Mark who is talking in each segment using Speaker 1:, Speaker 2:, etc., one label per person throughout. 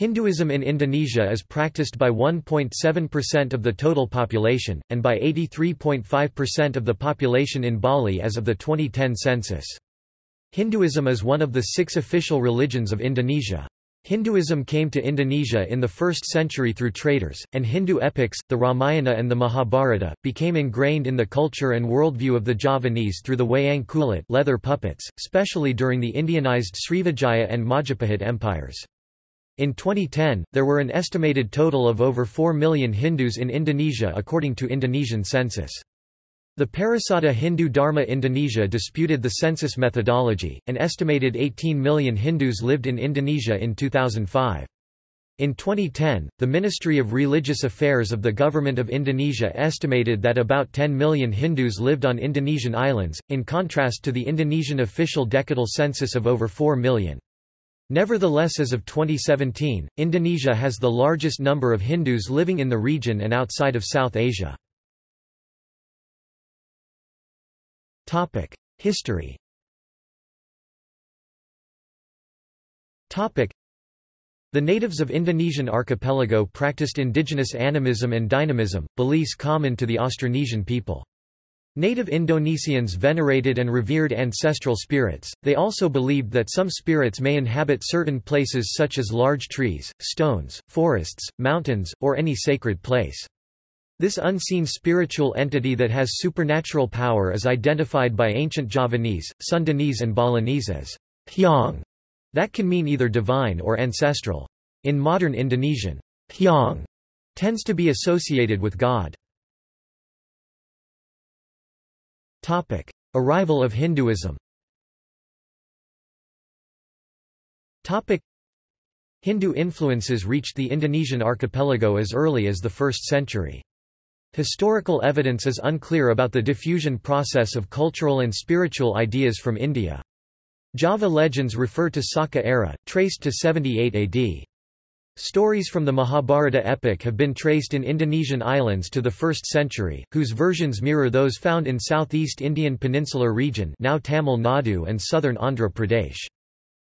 Speaker 1: Hinduism in Indonesia is practiced by 1.7% of the total population, and by 83.5% of the population in Bali as of the 2010 census. Hinduism is one of the six official religions of Indonesia. Hinduism came to Indonesia in the 1st century through traders, and Hindu epics, the Ramayana and the Mahabharata, became ingrained in the culture and worldview of the Javanese through the wayang kulit leather puppets, especially during the Indianized Srivijaya and Majapahit empires. In 2010, there were an estimated total of over 4 million Hindus in Indonesia according to Indonesian census. The Parisada Hindu Dharma Indonesia disputed the census methodology, and estimated 18 million Hindus lived in Indonesia in 2005. In 2010, the Ministry of Religious Affairs of the Government of Indonesia estimated that about 10 million Hindus lived on Indonesian islands, in contrast to the Indonesian official decadal census of over 4 million. Nevertheless as of 2017, Indonesia has the largest number of Hindus living in the region and outside of South Asia. History The natives of Indonesian archipelago practiced indigenous animism and dynamism, beliefs common to the Austronesian people. Native Indonesians venerated and revered ancestral spirits, they also believed that some spirits may inhabit certain places such as large trees, stones, forests, mountains, or any sacred place. This unseen spiritual entity that has supernatural power is identified by ancient Javanese, Sundanese and Balinese as hyang, that can mean either divine or ancestral. In modern Indonesian, hyang tends to be associated with God. Topic: Arrival of Hinduism. Topic: Hindu influences reached the Indonesian archipelago as early as the 1st century. Historical evidence is unclear about the diffusion process of cultural and spiritual ideas from India. Java legends refer to Saka era, traced to 78 AD. Stories from the Mahabharata epic have been traced in Indonesian islands to the 1st century, whose versions mirror those found in southeast Indian peninsular region now Tamil Nadu and southern Andhra Pradesh.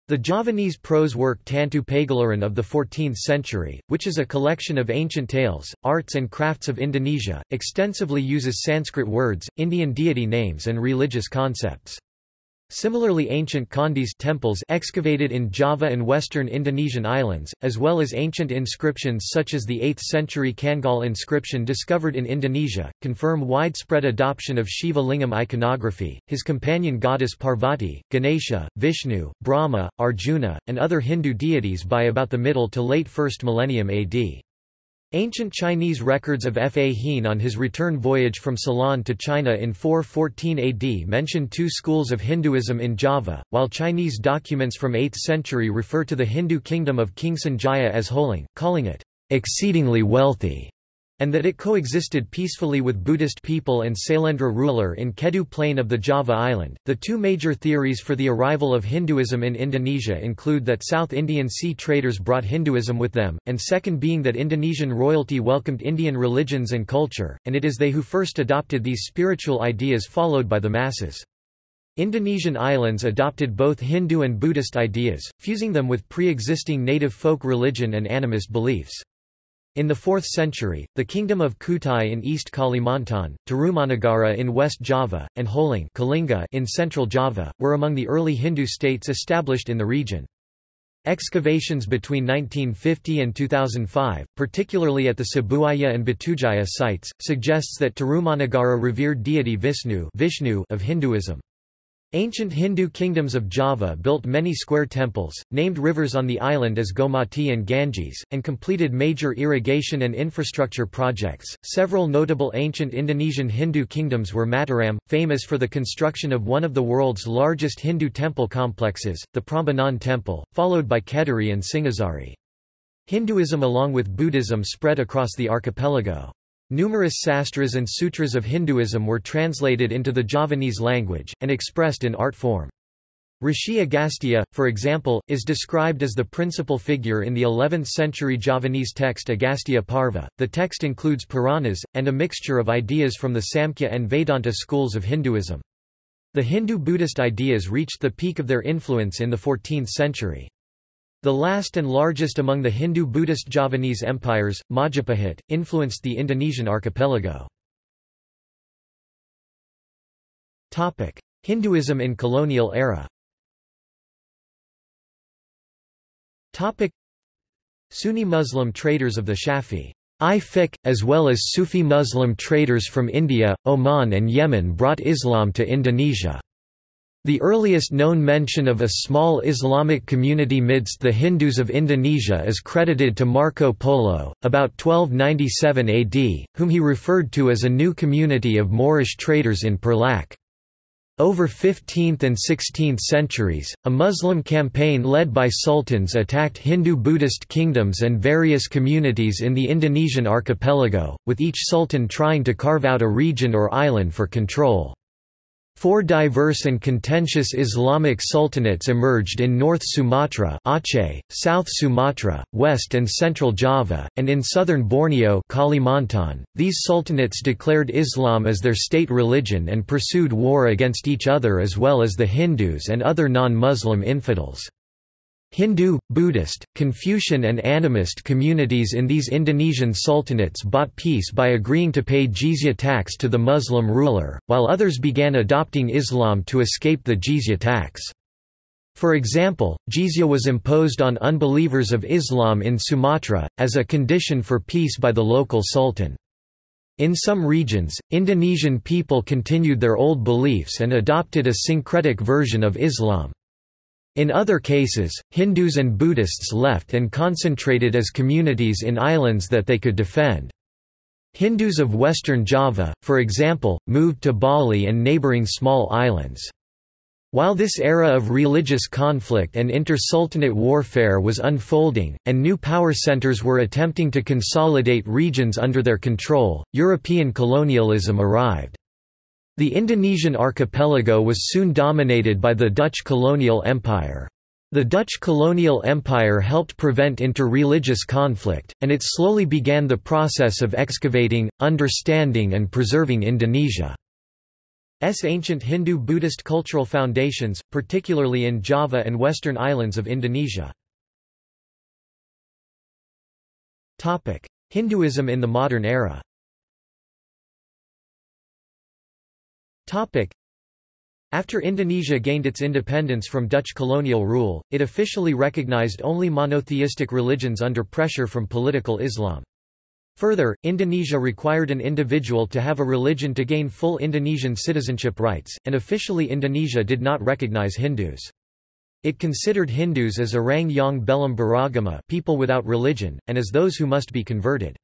Speaker 1: The Javanese prose work Tantu Pagelaran of the 14th century, which is a collection of ancient tales, arts and crafts of Indonesia, extensively uses Sanskrit words, Indian deity names and religious concepts. Similarly ancient candis temples excavated in Java and western Indonesian islands, as well as ancient inscriptions such as the 8th-century Canggal inscription discovered in Indonesia, confirm widespread adoption of Shiva Lingam iconography, his companion goddess Parvati, Ganesha, Vishnu, Brahma, Arjuna, and other Hindu deities by about the middle to late 1st millennium AD. Ancient Chinese records of Fa Hien on his return voyage from Ceylon to China in 414 AD mention two schools of Hinduism in Java, while Chinese documents from 8th century refer to the Hindu kingdom of King Sanjaya as Holing, calling it exceedingly wealthy and that it coexisted peacefully with Buddhist people and Sailendra ruler in Kedu plain of the Java island. The two major theories for the arrival of Hinduism in Indonesia include that South Indian sea traders brought Hinduism with them, and second being that Indonesian royalty welcomed Indian religions and culture, and it is they who first adopted these spiritual ideas followed by the masses. Indonesian islands adopted both Hindu and Buddhist ideas, fusing them with pre-existing native folk religion and animist beliefs. In the 4th century, the kingdom of Kutai in East Kalimantan, Tarumanagara in West Java, and Holing Kalinga in Central Java, were among the early Hindu states established in the region. Excavations between 1950 and 2005, particularly at the Cibuaya and Batujaya sites, suggests that Tarumanagara revered deity Visnu, Vishnu of Hinduism. Ancient Hindu kingdoms of Java built many square temples, named rivers on the island as Gomati and Ganges, and completed major irrigation and infrastructure projects. Several notable ancient Indonesian Hindu kingdoms were Mataram, famous for the construction of one of the world's largest Hindu temple complexes, the Prambanan Temple, followed by Kediri and Singasari. Hinduism along with Buddhism spread across the archipelago. Numerous sastras and sutras of Hinduism were translated into the Javanese language, and expressed in art form. Rishi Agastya, for example, is described as the principal figure in the 11th-century Javanese text Agastya Parva. The text includes Puranas, and a mixture of ideas from the Samkhya and Vedanta schools of Hinduism. The Hindu-Buddhist ideas reached the peak of their influence in the 14th century. The last and largest among the Hindu-Buddhist Javanese empires, Majapahit, influenced the Indonesian archipelago. Hinduism in colonial era Sunni Muslim traders of the Shafi fiqh, as well as Sufi Muslim traders from India, Oman and Yemen brought Islam to Indonesia. The earliest known mention of a small Islamic community midst the Hindus of Indonesia is credited to Marco Polo, about 1297 AD, whom he referred to as a new community of Moorish traders in Perlak. Over 15th and 16th centuries, a Muslim campaign led by sultans attacked Hindu-Buddhist kingdoms and various communities in the Indonesian archipelago, with each sultan trying to carve out a region or island for control. Four diverse and contentious Islamic sultanates emerged in North Sumatra Aceh, South Sumatra, West and Central Java, and in southern Borneo Kalimantan. .These sultanates declared Islam as their state religion and pursued war against each other as well as the Hindus and other non-Muslim infidels. Hindu, Buddhist, Confucian and animist communities in these Indonesian sultanates bought peace by agreeing to pay jizya tax to the Muslim ruler, while others began adopting Islam to escape the jizya tax. For example, jizya was imposed on unbelievers of Islam in Sumatra, as a condition for peace by the local sultan. In some regions, Indonesian people continued their old beliefs and adopted a syncretic version of Islam. In other cases, Hindus and Buddhists left and concentrated as communities in islands that they could defend. Hindus of western Java, for example, moved to Bali and neighbouring small islands. While this era of religious conflict and inter-sultanate warfare was unfolding, and new power centers were attempting to consolidate regions under their control, European colonialism arrived. The Indonesian archipelago was soon dominated by the Dutch colonial empire. The Dutch colonial empire helped prevent inter-religious conflict, and it slowly began the process of excavating, understanding and preserving Indonesia's ancient Hindu-Buddhist cultural foundations, particularly in Java and western islands of Indonesia. Hinduism in the modern era After Indonesia gained its independence from Dutch colonial rule, it officially recognized only monotheistic religions under pressure from political Islam. Further, Indonesia required an individual to have a religion to gain full Indonesian citizenship rights, and officially Indonesia did not recognize Hindus. It considered Hindus as orang yang belum beragama people without religion, and as those who must be converted.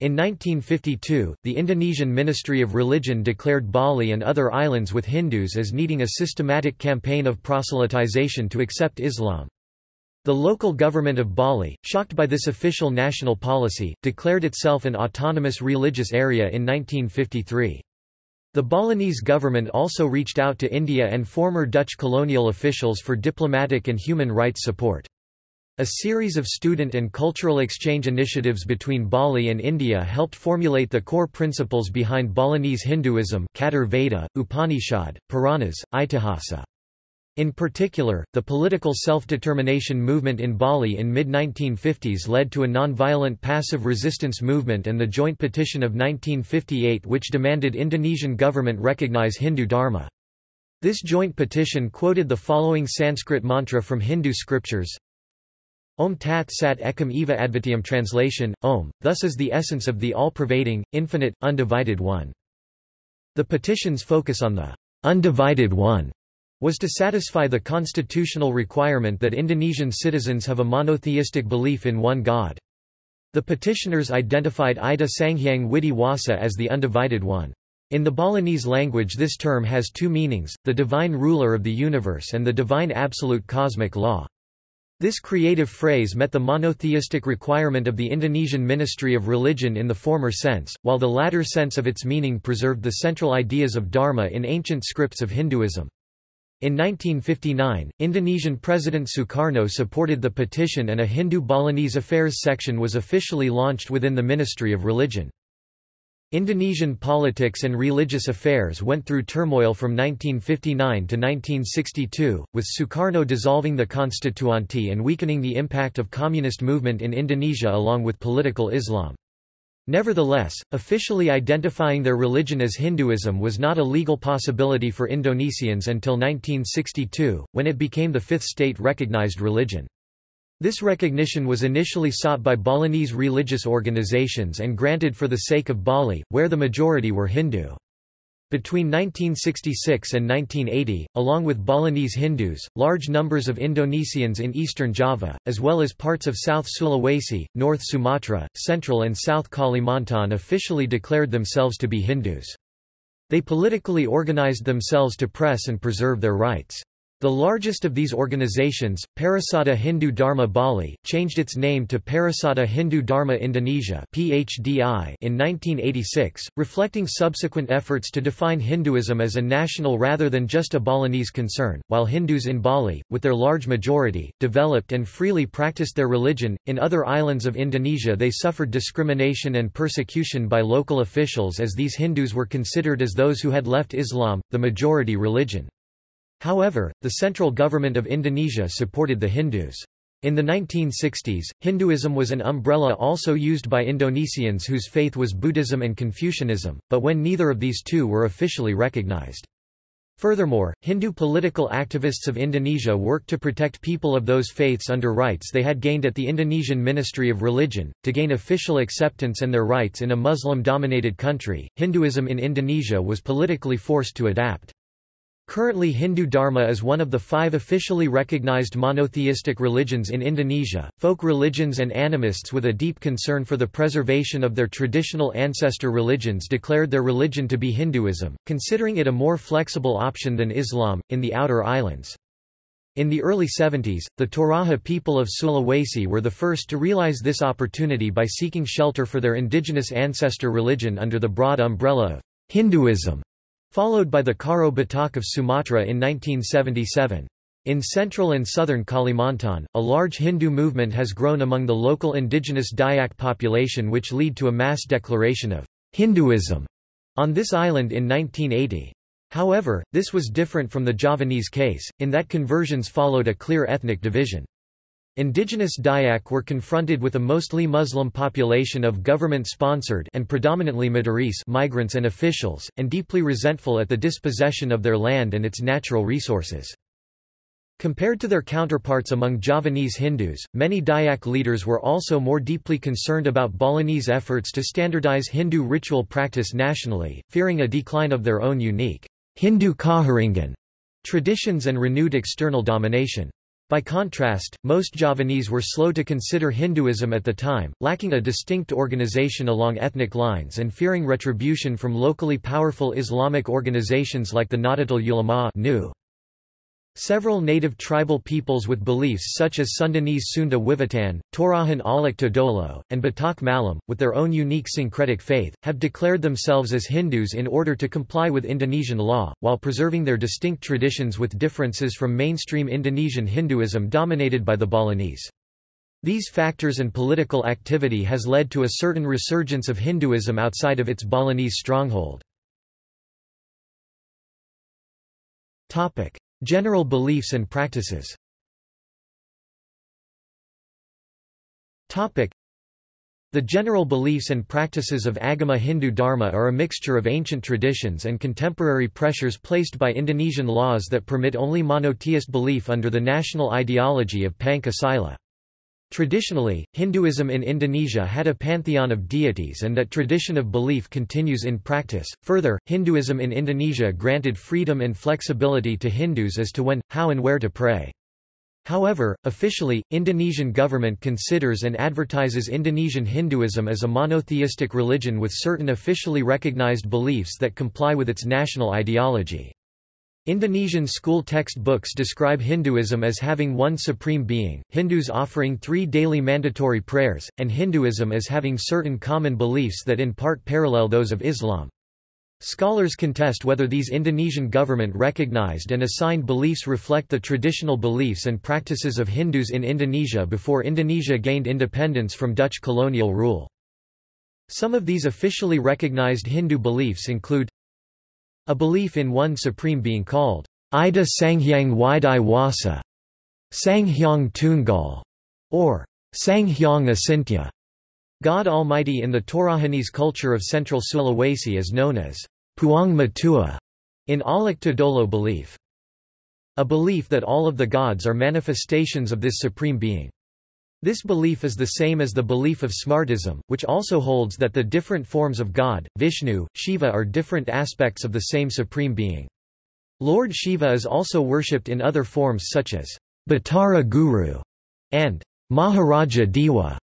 Speaker 1: In 1952, the Indonesian Ministry of Religion declared Bali and other islands with Hindus as needing a systematic campaign of proselytization to accept Islam. The local government of Bali, shocked by this official national policy, declared itself an autonomous religious area in 1953. The Balinese government also reached out to India and former Dutch colonial officials for diplomatic and human rights support. A series of student and cultural exchange initiatives between Bali and India helped formulate the core principles behind Balinese Hinduism Catur Veda, Upanishad, Puranas, Itihasa. In particular, the political self-determination movement in Bali in mid-1950s led to a non-violent passive resistance movement and the Joint Petition of 1958 which demanded Indonesian government recognize Hindu Dharma. This joint petition quoted the following Sanskrit mantra from Hindu scriptures Om Tat Sat Ekam Eva Advitiyam translation, Om, thus is the essence of the all-pervading, infinite, undivided One. The petition's focus on the undivided One was to satisfy the constitutional requirement that Indonesian citizens have a monotheistic belief in one God. The petitioners identified Ida Sanghyang Widi Wasa as the undivided one. In the Balinese language this term has two meanings, the divine ruler of the universe and the divine absolute cosmic law. This creative phrase met the monotheistic requirement of the Indonesian Ministry of Religion in the former sense, while the latter sense of its meaning preserved the central ideas of Dharma in ancient scripts of Hinduism. In 1959, Indonesian President Sukarno supported the petition and a Hindu Balinese affairs section was officially launched within the Ministry of Religion. Indonesian politics and religious affairs went through turmoil from 1959 to 1962, with Sukarno dissolving the Constituante and weakening the impact of communist movement in Indonesia along with political Islam. Nevertheless, officially identifying their religion as Hinduism was not a legal possibility for Indonesians until 1962, when it became the fifth state-recognized religion. This recognition was initially sought by Balinese religious organizations and granted for the sake of Bali, where the majority were Hindu. Between 1966 and 1980, along with Balinese Hindus, large numbers of Indonesians in eastern Java, as well as parts of South Sulawesi, North Sumatra, Central and South Kalimantan officially declared themselves to be Hindus. They politically organized themselves to press and preserve their rights. The largest of these organizations, Parisada Hindu Dharma Bali, changed its name to Parisada Hindu Dharma Indonesia (PHDI) in 1986, reflecting subsequent efforts to define Hinduism as a national rather than just a Balinese concern. While Hindus in Bali, with their large majority, developed and freely practiced their religion, in other islands of Indonesia they suffered discrimination and persecution by local officials as these Hindus were considered as those who had left Islam, the majority religion. However, the central government of Indonesia supported the Hindus. In the 1960s, Hinduism was an umbrella also used by Indonesians whose faith was Buddhism and Confucianism, but when neither of these two were officially recognized. Furthermore, Hindu political activists of Indonesia worked to protect people of those faiths under rights they had gained at the Indonesian Ministry of Religion. To gain official acceptance and their rights in a Muslim dominated country, Hinduism in Indonesia was politically forced to adapt. Currently Hindu Dharma is one of the five officially recognized monotheistic religions in Indonesia. Folk religions and animists with a deep concern for the preservation of their traditional ancestor religions declared their religion to be Hinduism, considering it a more flexible option than Islam, in the outer islands. In the early 70s, the Toraja people of Sulawesi were the first to realize this opportunity by seeking shelter for their indigenous ancestor religion under the broad umbrella of Hinduism followed by the Karo Batak of Sumatra in 1977. In central and southern Kalimantan, a large Hindu movement has grown among the local indigenous Dayak population which lead to a mass declaration of Hinduism on this island in 1980. However, this was different from the Javanese case, in that conversions followed a clear ethnic division. Indigenous Dayak were confronted with a mostly Muslim population of government-sponsored and predominantly Madurese migrants and officials, and deeply resentful at the dispossession of their land and its natural resources. Compared to their counterparts among Javanese Hindus, many Dayak leaders were also more deeply concerned about Balinese efforts to standardize Hindu ritual practice nationally, fearing a decline of their own unique Hindu Kaharingan traditions and renewed external domination. By contrast, most Javanese were slow to consider Hinduism at the time, lacking a distinct organization along ethnic lines and fearing retribution from locally powerful Islamic organizations like the Nahdlatul Ulama Several native tribal peoples with beliefs such as Sundanese Sunda Wiwitan, Torajan Aluk Todolo, and Batak Malam, with their own unique syncretic faith, have declared themselves as Hindus in order to comply with Indonesian law, while preserving their distinct traditions with differences from mainstream Indonesian Hinduism dominated by the Balinese. These factors and political activity has led to a certain resurgence of Hinduism outside of its Balinese stronghold. General beliefs and practices the general beliefs and practices of Agama Hindu Dharma are a mixture of ancient traditions and contemporary pressures placed by Indonesian laws that permit only monotheist belief under the national ideology of Pancasila. Traditionally, Hinduism in Indonesia had a pantheon of deities and that tradition of belief continues in practice. Further, Hinduism in Indonesia granted freedom and flexibility to Hindus as to when, how and where to pray. However, officially, Indonesian government considers and advertises Indonesian Hinduism as a monotheistic religion with certain officially recognized beliefs that comply with its national ideology. Indonesian school textbooks describe Hinduism as having one supreme being, Hindus offering three daily mandatory prayers, and Hinduism as having certain common beliefs that in part parallel those of Islam. Scholars contest whether these Indonesian government recognized and assigned beliefs reflect the traditional beliefs and practices of Hindus in Indonesia before Indonesia gained independence from Dutch colonial rule. Some of these officially recognized Hindu beliefs include a belief in one supreme being called Ida Sanghyang Widhi Wasa, Sanghyang Tungal, or Sanghyang Asintya. God Almighty in the Torahanese culture of central Sulawesi is known as Puang Matua in Aluk Todolo belief. A belief that all of the gods are manifestations of this supreme being. This belief is the same as the belief of Smartism, which also holds that the different forms of God, Vishnu, Shiva are different aspects of the same supreme being. Lord Shiva is also worshipped in other forms such as Batara Guru and Maharaja Dewa.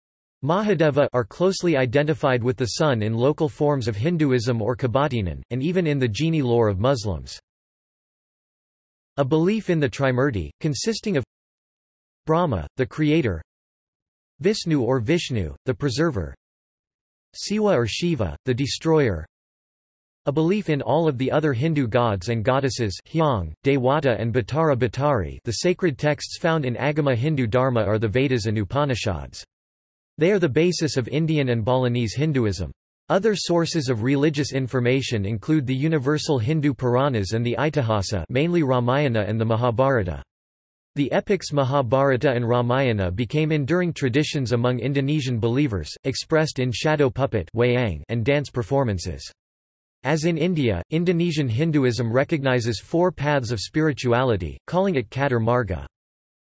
Speaker 1: Mahadeva are closely identified with the sun in local forms of Hinduism or Kebatinan, and even in the genie lore of Muslims. A belief in the Trimurti, consisting of Brahma, the creator, Visnu or Vishnu, the preserver Siwa or Shiva, the destroyer A belief in all of the other Hindu gods and goddesses Hyang, Dewata and Batara Batari the sacred texts found in Agama Hindu Dharma are the Vedas and Upanishads. They are the basis of Indian and Balinese Hinduism. Other sources of religious information include the universal Hindu Puranas and the Itihasa mainly Ramayana and the Mahabharata. The epics Mahabharata and Ramayana became enduring traditions among Indonesian believers, expressed in shadow puppet and dance performances. As in India, Indonesian Hinduism recognizes four paths of spirituality, calling it Catur Marga.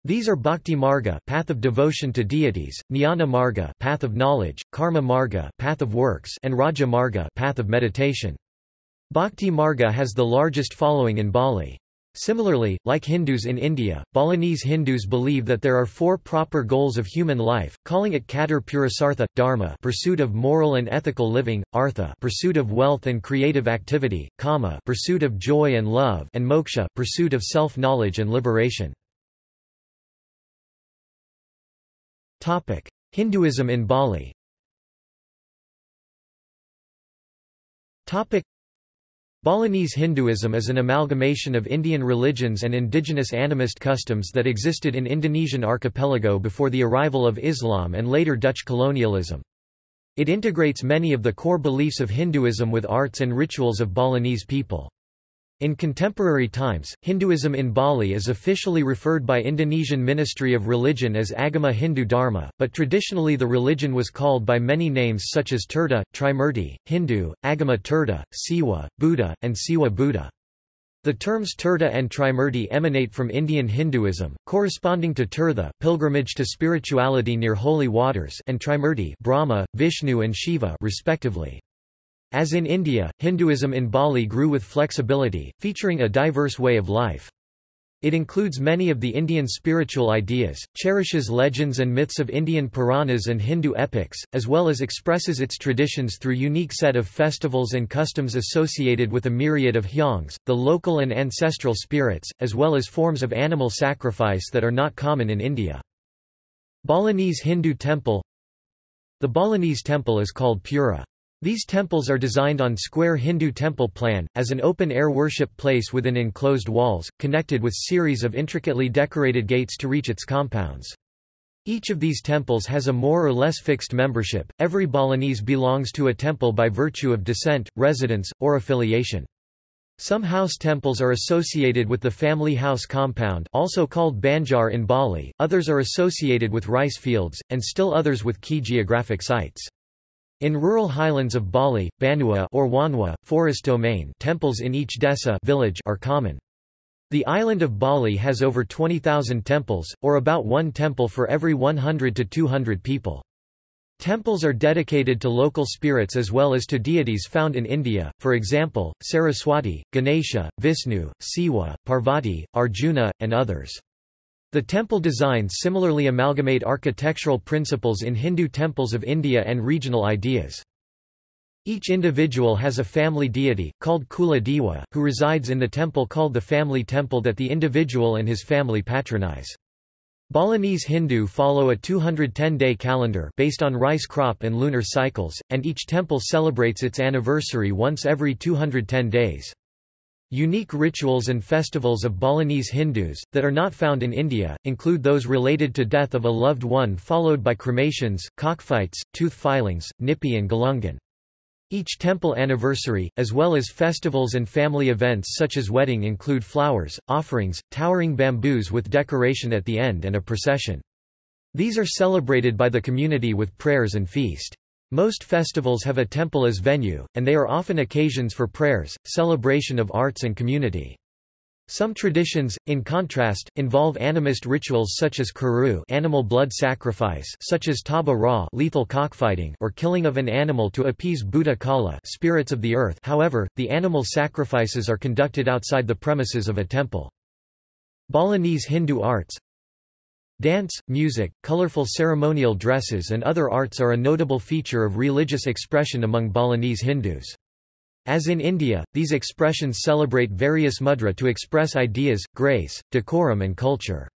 Speaker 1: These are Bhakti Marga, path of devotion to deities, Jnana Marga, path of knowledge, Karma Marga, path of works, and Raja Marga, path of meditation. Bhakti Marga has the largest following in Bali. Similarly, like Hindus in India, Balinese Hindus believe that there are four proper goals of human life, calling it Catur Purusartha, Dharma pursuit of moral and ethical living, Artha pursuit of wealth and creative activity, Kama pursuit of joy and love and Moksha pursuit of self-knowledge and liberation. Hinduism in Bali Balinese Hinduism is an amalgamation of Indian religions and indigenous animist customs that existed in Indonesian archipelago before the arrival of Islam and later Dutch colonialism. It integrates many of the core beliefs of Hinduism with arts and rituals of Balinese people. In contemporary times, Hinduism in Bali is officially referred by Indonesian Ministry of Religion as Agama Hindu Dharma, but traditionally the religion was called by many names such as Tirta, Trimurti, Hindu, Agama Tirta, Siwa, Buddha, and Siwa Buddha. The terms Tirtha and Trimurti emanate from Indian Hinduism, corresponding to Tirtha pilgrimage to spirituality near holy waters and Trimurti Brahma, Vishnu and Shiva respectively. As in India, Hinduism in Bali grew with flexibility, featuring a diverse way of life. It includes many of the Indian spiritual ideas, cherishes legends and myths of Indian Puranas and Hindu epics, as well as expresses its traditions through unique set of festivals and customs associated with a myriad of hyangs, the local and ancestral spirits, as well as forms of animal sacrifice that are not common in India. Balinese Hindu temple The Balinese temple is called Pura. These temples are designed on square Hindu temple plan, as an open-air worship place within enclosed walls, connected with series of intricately decorated gates to reach its compounds. Each of these temples has a more or less fixed membership. Every Balinese belongs to a temple by virtue of descent, residence, or affiliation. Some house temples are associated with the family house compound also called Banjar in Bali, others are associated with rice fields, and still others with key geographic sites. In rural highlands of Bali, Banua or Wanwa, forest domain temples in each desa village are common. The island of Bali has over 20,000 temples, or about one temple for every 100 to 200 people. Temples are dedicated to local spirits as well as to deities found in India, for example, Saraswati, Ganesha, Vishnu, Siwa, Parvati, Arjuna, and others. The temple designs similarly amalgamate architectural principles in Hindu temples of India and regional ideas. Each individual has a family deity, called Kula Dewa, who resides in the temple called the family temple that the individual and his family patronize. Balinese Hindu follow a 210-day calendar based on rice crop and lunar cycles, and each temple celebrates its anniversary once every 210 days. Unique rituals and festivals of Balinese Hindus, that are not found in India, include those related to death of a loved one followed by cremations, cockfights, tooth filings, Nyepi and Galungan. Each temple anniversary, as well as festivals and family events such as wedding include flowers, offerings, towering bamboos with decoration at the end and a procession. These are celebrated by the community with prayers and feast. Most festivals have a temple as venue, and they are often occasions for prayers, celebration of arts and community. Some traditions, in contrast, involve animist rituals such as caru animal blood sacrifice such as tabuh rah lethal cockfighting or killing of an animal to appease Bhuta Kala spirits of the earth however, the animal sacrifices are conducted outside the premises of a temple. Balinese Hindu arts Dance, music, colorful ceremonial dresses and other arts are a notable feature of religious expression among Balinese Hindus. As in India, these expressions celebrate various mudra to express ideas, grace, decorum and culture.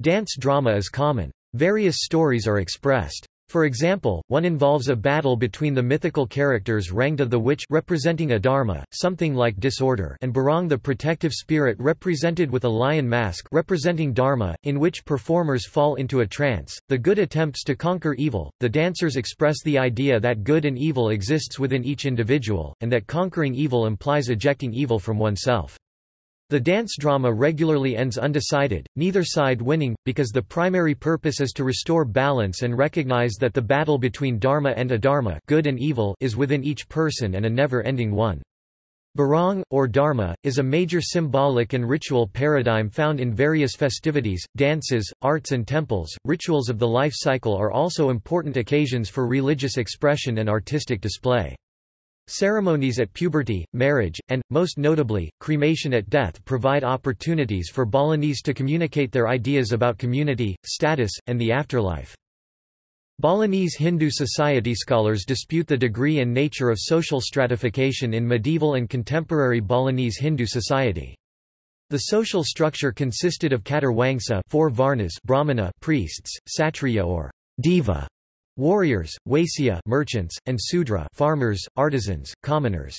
Speaker 1: Dance drama is common. Various stories are expressed. For example, one involves a battle between the mythical characters Rangda the witch representing adharma, something like disorder and Barong the protective spirit represented with a lion mask representing dharma, in which performers fall into a trance. The good attempts to conquer evil. The dancers express the idea that good and evil exists within each individual, and that conquering evil implies ejecting evil from oneself. The dance drama regularly ends undecided, neither side winning, because the primary purpose is to restore balance and recognize that the battle between dharma and adharma good and evil is within each person and a never-ending one. Barong, or dharma, is a major symbolic and ritual paradigm found in various festivities, dances, arts and temples. Rituals of the life cycle are also important occasions for religious expression and artistic display. Ceremonies at puberty, marriage, and, most notably, cremation at death provide opportunities for Balinese to communicate their ideas about community, status, and the afterlife. Balinese Hindu society scholars dispute the degree and nature of social stratification in medieval and contemporary Balinese Hindu society. The social structure consisted of Catur Wangsa four Varnas Brahmana priests, Satriya or Deva warriors, Waisya merchants, and Sudra farmers, artisans, commoners.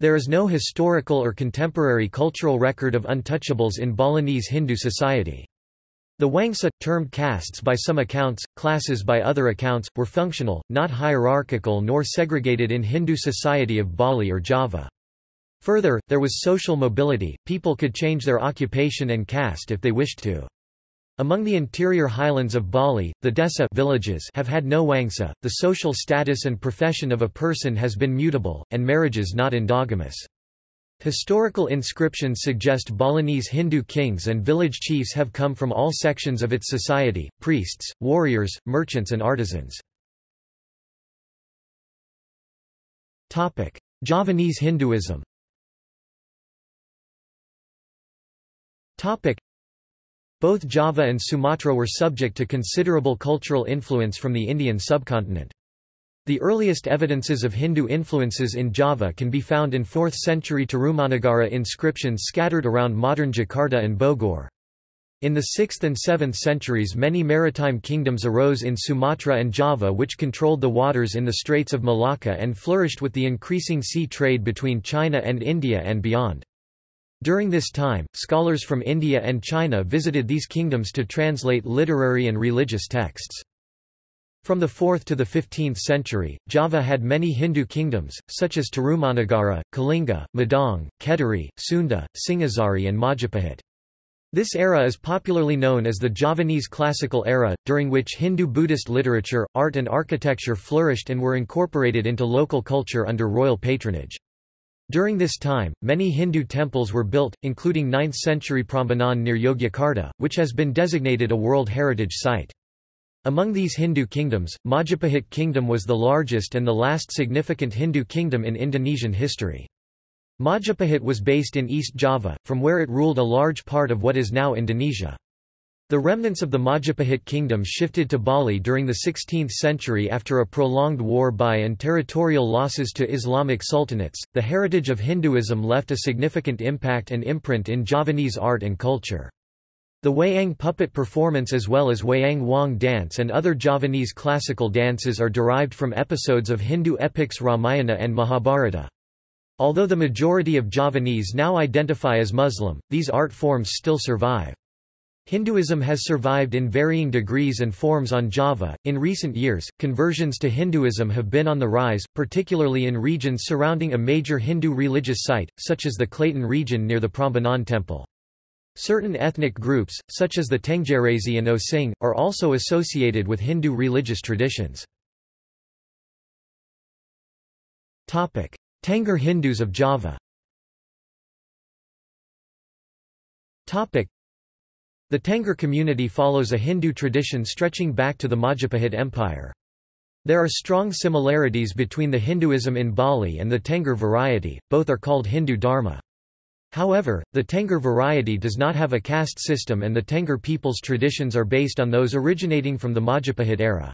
Speaker 1: There is no historical or contemporary cultural record of untouchables in Balinese Hindu society. The Wangsa, termed castes by some accounts, classes by other accounts, were functional, not hierarchical nor segregated in Hindu society of Bali or Java. Further, there was social mobility, people could change their occupation and caste if they wished to. Among the interior highlands of Bali, the Desa villages have had no wangsa, the social status and profession of a person has been mutable, and marriages not endogamous. Historical inscriptions suggest Balinese Hindu kings and village chiefs have come from all sections of its society, priests, warriors, merchants and artisans. Javanese Hinduism both Java and Sumatra were subject to considerable cultural influence from the Indian subcontinent. The earliest evidences of Hindu influences in Java can be found in 4th century Tarumanagara inscriptions scattered around modern Jakarta and Bogor. In the 6th and 7th centuries many maritime kingdoms arose in Sumatra and Java which controlled the waters in the Straits of Malacca and flourished with the increasing sea trade between China and India and beyond. During this time, scholars from India and China visited these kingdoms to translate literary and religious texts. From the 4th to the 15th century, Java had many Hindu kingdoms, such as Tarumanagara, Kalinga, Medang, Kediri, Sunda, Singhasari and Majapahit. This era is popularly known as the Javanese Classical Era, during which Hindu-Buddhist literature, art and architecture flourished and were incorporated into local culture under royal patronage. During this time, many Hindu temples were built, including 9th-century Prambanan near Yogyakarta, which has been designated a World Heritage Site. Among these Hindu kingdoms, Majapahit kingdom was the largest and the last significant Hindu kingdom in Indonesian history. Majapahit was based in East Java, from where it ruled a large part of what is now Indonesia. The remnants of the Majapahit kingdom shifted to Bali during the 16th century after a prolonged war by and territorial losses to Islamic sultanates. The heritage of Hinduism left a significant impact and imprint in Javanese art and culture. The Wayang puppet performance as well as Wayang Wong dance and other Javanese classical dances are derived from episodes of Hindu epics Ramayana and Mahabharata. Although the majority of Javanese now identify as Muslim, these art forms still survive. Hinduism has survived in varying degrees and forms on Java. In recent years, conversions to Hinduism have been on the rise, particularly in regions surrounding a major Hindu religious site, such as the Klaten region near the Prambanan temple. Certain ethnic groups, such as the Tenggerese and Osing, are also associated with Hindu religious traditions. Tengger Hindus of Java the Tengger community follows a Hindu tradition stretching back to the Majapahit Empire. There are strong similarities between the Hinduism in Bali and the Tengger variety, both are called Hindu Dharma. However, the Tengger variety does not have a caste system and the Tengger people's traditions are based on those originating from the Majapahit era.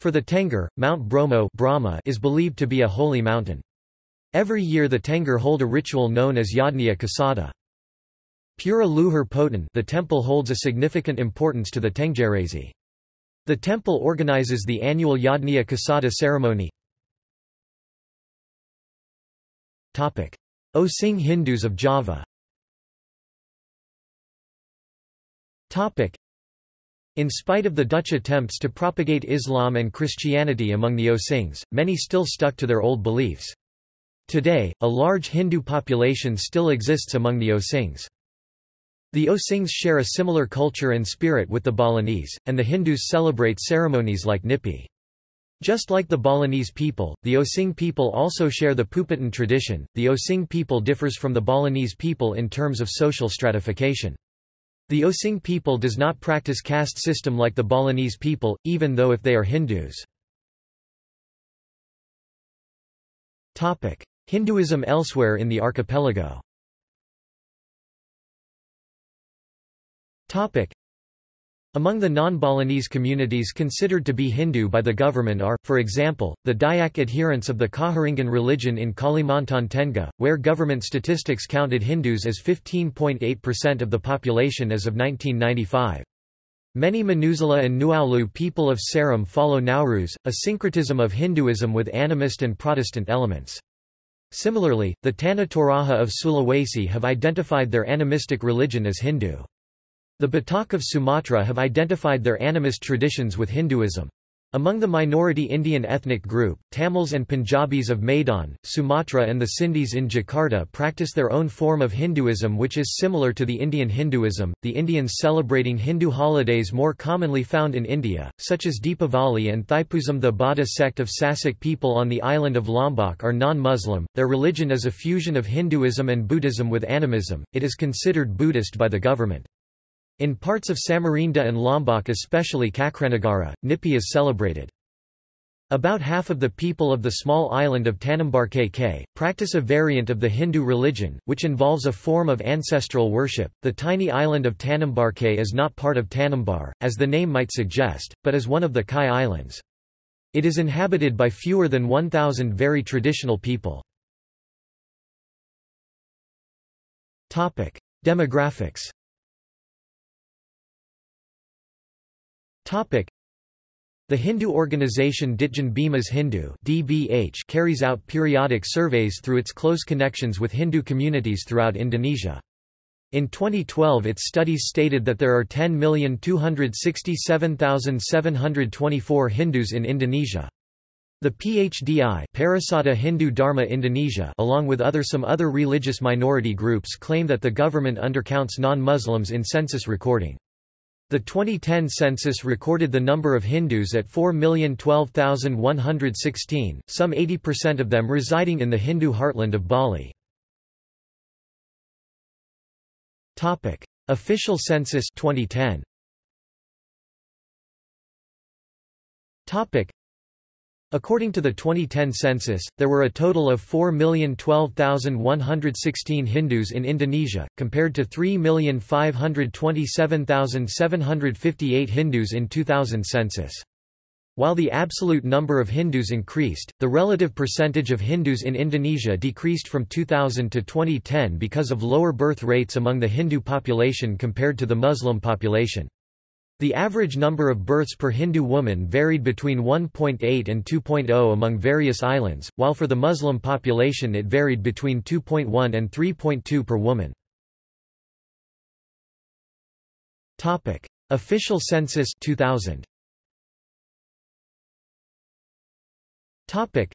Speaker 1: For the Tengger, Mount Bromo Brahma is believed to be a holy mountain. Every year the Tengger hold a ritual known as Yadnya Kasada. Pura Luhur Poten the temple holds a significant importance to the Tenggerese. The temple organizes the annual Yadnya Kasada ceremony. Topic Osing Hindus of Java in spite of the Dutch attempts to propagate Islam and Christianity among the Osings, many still stuck to their old beliefs. Today, a large Hindu population still exists among the Osings. The Osings share a similar culture and spirit with the Balinese, and the Hindus celebrate ceremonies like Nyepi. Just like the Balinese people, the Osing people also share the Puputan tradition. The Osing people differs from the Balinese people in terms of social stratification. The Osing people does not practice caste system like the Balinese people, even though if they are Hindus. Hinduism elsewhere in the archipelago Among the non-Balinese communities considered to be Hindu by the government are, for example, the Dayak adherents of the Kaharingan religion in Kalimantan Tengah, where government statistics counted Hindus as 15.8% of the population as of 1995. Many Manusela and Nuaulu people of Seram follow Naurus, a syncretism of Hinduism with animist and Protestant elements. Similarly, the Tanah Toraja of Sulawesi have identified their animistic religion as Hindu. The Batak of Sumatra have identified their animist traditions with Hinduism. Among the minority Indian ethnic group, Tamils and Punjabis of Medan, Sumatra and the Sindhis in Jakarta practice their own form of Hinduism which is similar to the Indian Hinduism. The Indians celebrating Hindu holidays more commonly found in India, such as Deepavali and Thaipusam the Bada sect of Sasak people on the island of Lombok are non-Muslim, their religion is a fusion of Hinduism and Buddhism with animism, it is considered Buddhist by the government. In parts of Samarinda and Lombok especially Cakranagara, Nyepi is celebrated. About half of the people of the small island of Tanimbar practice a variant of the Hindu religion, which involves a form of ancestral worship. The tiny island of Tanimbar is not part of Tanimbar, as the name might suggest, but is one of the Kai Islands. It is inhabited by fewer than 1,000 very traditional people. Demographics The Hindu organization Ditjan Bimas Hindu DBH carries out periodic surveys through its close connections with Hindu communities throughout Indonesia. In 2012 its studies stated that there are 10,267,724 Hindus in Indonesia. The PHDI Parisada Hindu Dharma Indonesia along with other some other religious minority groups claim that the government undercounts non-Muslims in census recording. The 2010 census recorded the number of Hindus at 4,012,116, some 80% of them residing in the Hindu heartland of Bali. Official census 2010. According to the 2010 census, there were a total of 4,012,116 Hindus in Indonesia, compared to 3,527,758 Hindus in 2000 census. While the absolute number of Hindus increased, the relative percentage of Hindus in Indonesia decreased from 2000 to 2010 because of lower birth rates among the Hindu population compared to the Muslim population. The average number of births per Hindu woman varied between 1.8 and 2.0 among various islands, while for the Muslim population it varied between 2.1 and 3.2 per woman. Topic: Official census 2000. Topic: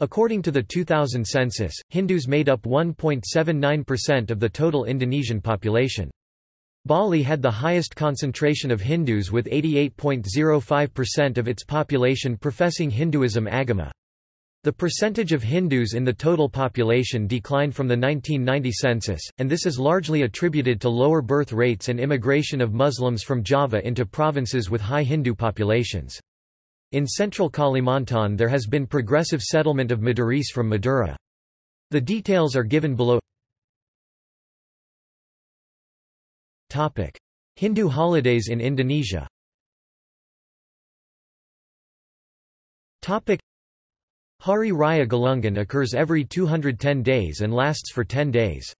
Speaker 1: According to the 2000 census, Hindus made up 1.79% of the total Indonesian population. Bali had the highest concentration of Hindus with 88.05% of its population professing Hinduism agama. The percentage of Hindus in the total population declined from the 1990 census, and this is largely attributed to lower birth rates and immigration of Muslims from Java into provinces with high Hindu populations. In central Kalimantan there has been progressive settlement of Maduris from Madura. The details are given below Hindu holidays in Indonesia Hari Raya Galungan occurs every 210 days and lasts for 10 days.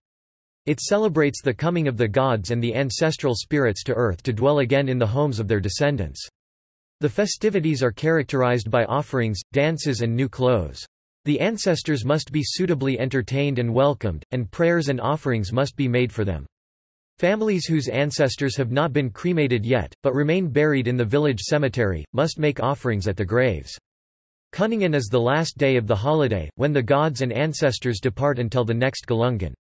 Speaker 1: It celebrates the coming of the gods and the ancestral spirits to earth to dwell again in the homes of their descendants. The festivities are characterized by offerings, dances and new clothes. The ancestors must be suitably entertained and welcomed, and prayers and offerings must be made for them. Families whose ancestors have not been cremated yet, but remain buried in the village cemetery, must make offerings at the graves. Kuningan is the last day of the holiday, when the gods and ancestors depart until the next Galungan.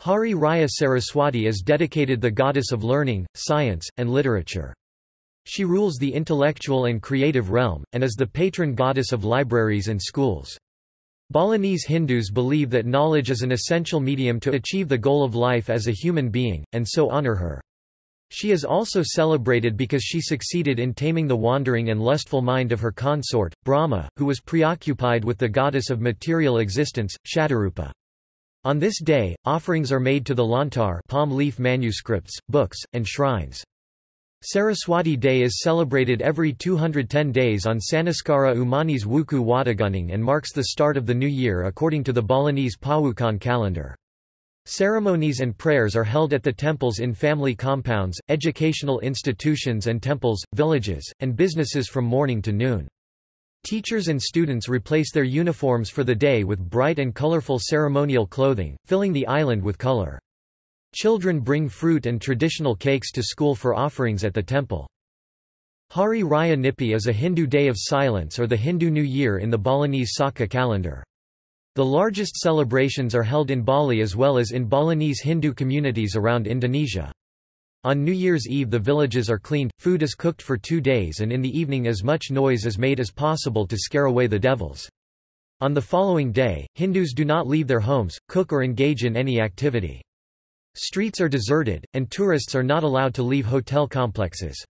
Speaker 1: Hari Raya Saraswati is dedicated the goddess of learning, science, and literature. She rules the intellectual and creative realm, and is the patron goddess of libraries and schools. Balinese Hindus believe that knowledge is an essential medium to achieve the goal of life as a human being, and so honor her. She is also celebrated because she succeeded in taming the wandering and lustful mind of her consort, Brahma, who was preoccupied with the goddess of material existence, Shatarupa. On this day, offerings are made to the lontar palm leaf manuscripts, books, and shrines. Saraswati Day is celebrated every 210 days on Saniscara Umanis Wuku Watugunung and marks the start of the new year according to the Balinese Pawukan calendar. Ceremonies and prayers are held at the temples in family compounds, educational institutions and temples, villages, and businesses from morning to noon. Teachers and students replace their uniforms for the day with bright and colorful ceremonial clothing, filling the island with color. Children bring fruit and traditional cakes to school for offerings at the temple. Hari Raya Nyepi is a Hindu day of silence or the Hindu New Year in the Balinese Saka calendar. The largest celebrations are held in Bali as well as in Balinese Hindu communities around Indonesia. On New Year's Eve the villages are cleaned, food is cooked for two days and in the evening as much noise is made as possible to scare away the devils. On the following day, Hindus do not leave their homes, cook or engage in any activity. Streets are deserted, and tourists are not allowed to leave hotel complexes.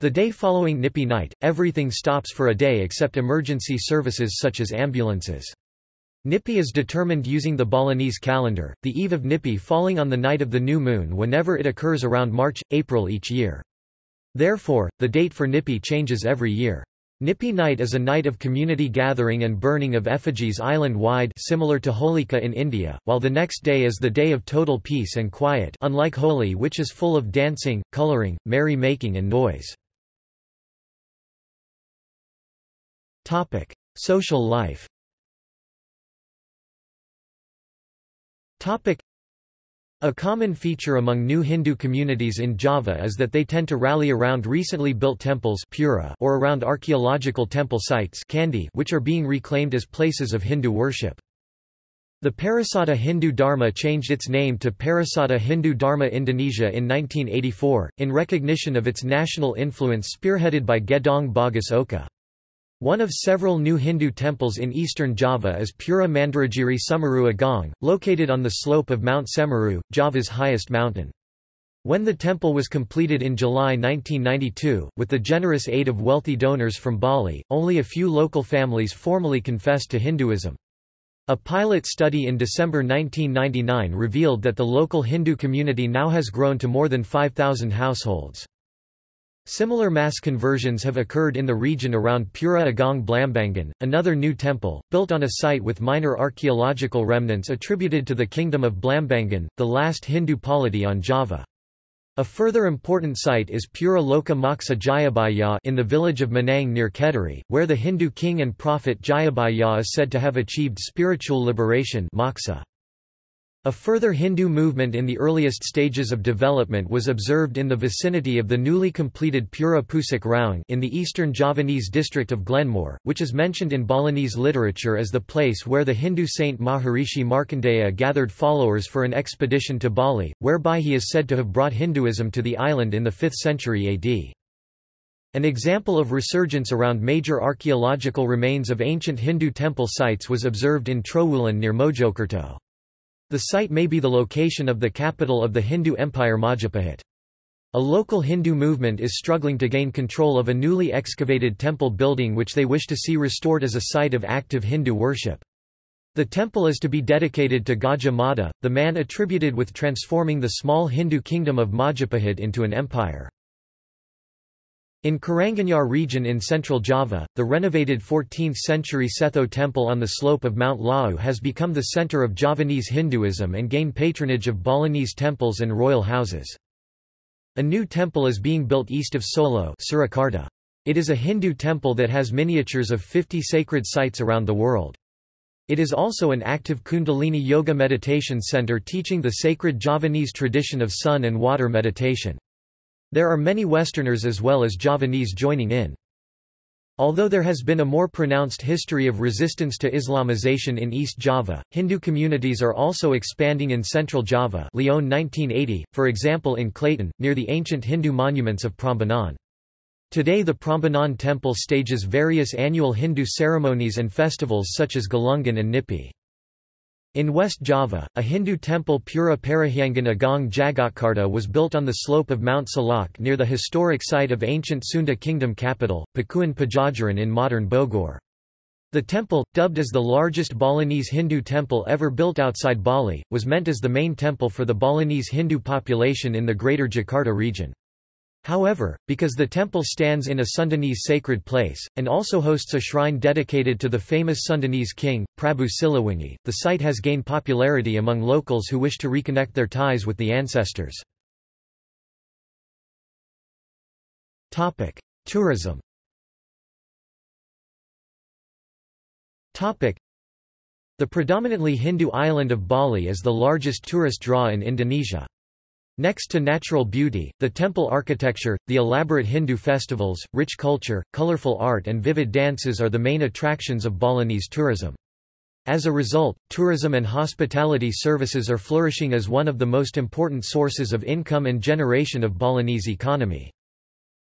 Speaker 1: The day following Nyepi night, everything stops for a day except emergency services such as ambulances. Nyepi is determined using the Balinese calendar, the eve of Nyepi falling on the night of the new moon whenever it occurs around March, April each year. Therefore, the date for Nyepi changes every year. Nyepi night is a night of community gathering and burning of effigies island-wide similar to Holika in India, while the next day is the day of total peace and quiet unlike Holi which is full of dancing, coloring, merry-making and noise. Social life A common feature among new Hindu communities in Java is that they tend to rally around recently built temples or around archaeological temple sites which are being reclaimed as places of Hindu worship. The Parisada Hindu Dharma changed its name to Parisada Hindu Dharma Indonesia in 1984, in recognition of its national influence spearheaded by Gedong Bagus Oka. One of several new Hindu temples in eastern Java is Pura Mandaragiri Sumeru Agung, located on the slope of Mount Semeru, Java's highest mountain. When the temple was completed in July 1992, with the generous aid of wealthy donors from Bali, only a few local families formally confessed to Hinduism. A pilot study in December 1999 revealed that the local Hindu community now has grown to more than 5,000 households. Similar mass conversions have occurred in the region around Pura Agung Blambangan, another new temple, built on a site with minor archaeological remnants attributed to the kingdom of Blambangan, the last Hindu polity on Java. A further important site is Pura Loka Moksa Jayabaya in the village of Menang near Kediri, where the Hindu king and prophet Jayabaya is said to have achieved spiritual liberation moksha. A further Hindu movement in the earliest stages of development was observed in the vicinity of the newly completed Pura Pucak Raung in the eastern Javanese district of Glenmore, which is mentioned in Balinese literature as the place where the Hindu saint Maharishi Markandeya gathered followers for an expedition to Bali, whereby he is said to have brought Hinduism to the island in the 5th century AD. An example of resurgence around major archaeological remains of ancient Hindu temple sites was observed in Trowulan near Mojokerto. The site may be the location of the capital of the Hindu Empire Majapahit. A local Hindu movement is struggling to gain control of a newly excavated temple building which they wish to see restored as a site of active Hindu worship. The temple is to be dedicated to Gajah Mada, the man attributed with transforming the small Hindu kingdom of Majapahit into an empire. In Karanganyar region in central Java, the renovated 14th-century Setho temple on the slope of Mount Lawu has become the center of Javanese Hinduism and gained patronage of Balinese temples and royal houses. A new temple is being built east of Solo Surakarta. It is a Hindu temple that has miniatures of 50 sacred sites around the world. It is also an active Kundalini Yoga meditation center teaching the sacred Javanese tradition of sun and water meditation. There are many Westerners as well as Javanese joining in. Although there has been a more pronounced history of resistance to Islamization in East Java, Hindu communities are also expanding in Central Java Lyon 1980, for example in Klaten, near the ancient Hindu monuments of Prambanan. Today the Prambanan temple stages various annual Hindu ceremonies and festivals such as Galungan and Nyepi. In West Java, a Hindu temple Pura Parahyangan Agung Jagatkarta was built on the slope of Mount Salak near the historic site of ancient Sunda kingdom capital, Pakuan Pajajaran in modern Bogor. The temple, dubbed as the largest Balinese Hindu temple ever built outside Bali, was meant as the main temple for the Balinese Hindu population in the Greater Jakarta region. However, because the temple stands in a Sundanese sacred place, and also hosts a shrine dedicated to the famous Sundanese king, Prabu Siliwangi, the site has gained popularity among locals who wish to reconnect their ties with the ancestors. Tourism The predominantly Hindu island of Bali is the largest tourist draw in Indonesia. Next to natural beauty, the temple architecture, the elaborate Hindu festivals, rich culture, colorful art and vivid dances are the main attractions of Balinese tourism. As a result, tourism and hospitality services are flourishing as one of the most important sources of income and generation of Balinese economy.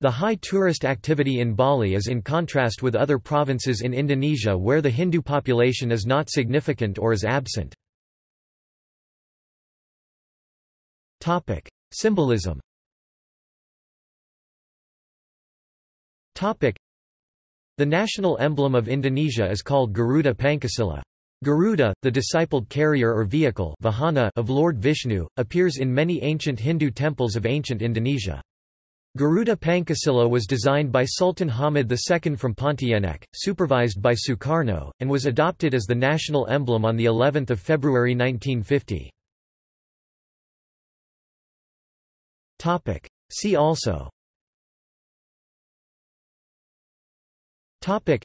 Speaker 1: The high tourist activity in Bali is in contrast with other provinces in Indonesia where the Hindu population is not significant or is absent. Topic: Symbolism. Topic: The national emblem of Indonesia is called Garuda Pancasila. Garuda, the discipled carrier or vehicle vahana of Lord Vishnu, appears in many ancient Hindu temples of ancient Indonesia. Garuda Pancasila was designed by Sultan Hamid II from Pontianak, supervised by Sukarno, and was adopted as the national emblem on of February 1950. Topic. See also. Topic.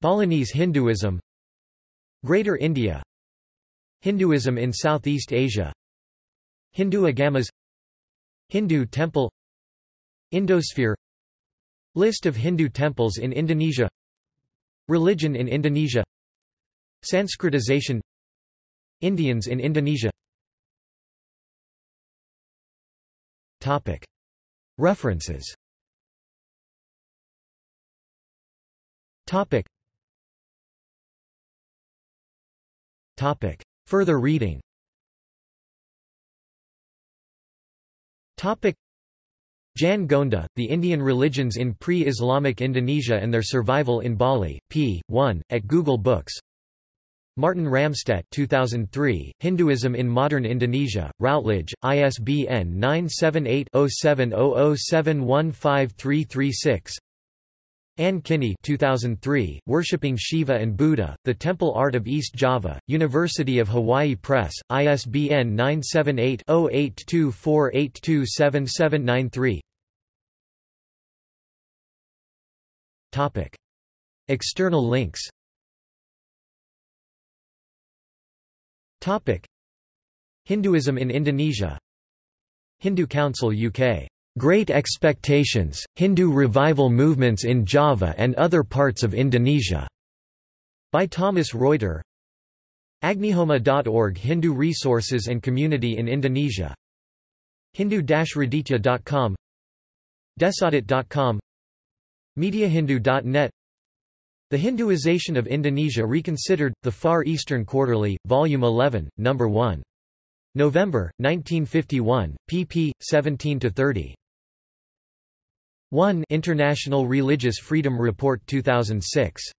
Speaker 1: Balinese Hinduism. Greater India. Hinduism in Southeast Asia. Hindu Agamas. Hindu temple. Indosphere. List of Hindu temples in Indonesia. Religion in Indonesia. Sanskritization. Indians in Indonesia References. Further reading. Jan Gonda, The Indian Religions in Pre-Islamic Indonesia and Their Survival in Bali, p. 1, at Google Books Martin Ramstedt 2003, Hinduism in Modern Indonesia, Routledge, ISBN 978-0700715336 Anne Kinney 2003, Worshipping Shiva and Buddha, The Temple Art of East Java, University of Hawaii Press, ISBN 978-0824827793 External links Hinduism in Indonesia. Hindu Council UK Great Expectations, Hindu Revival Movements in Java and Other Parts of Indonesia, by Thomas Reuter. Agnihoma.org Hindu Resources and Community in Indonesia. Hindu-raditya.com Desaudit.com MediaHindu.net The Hinduization of Indonesia Reconsidered, The Far Eastern Quarterly, Volume 11, No. 1. November, 1951, pp. 17–30. 1 International Religious Freedom Report 2006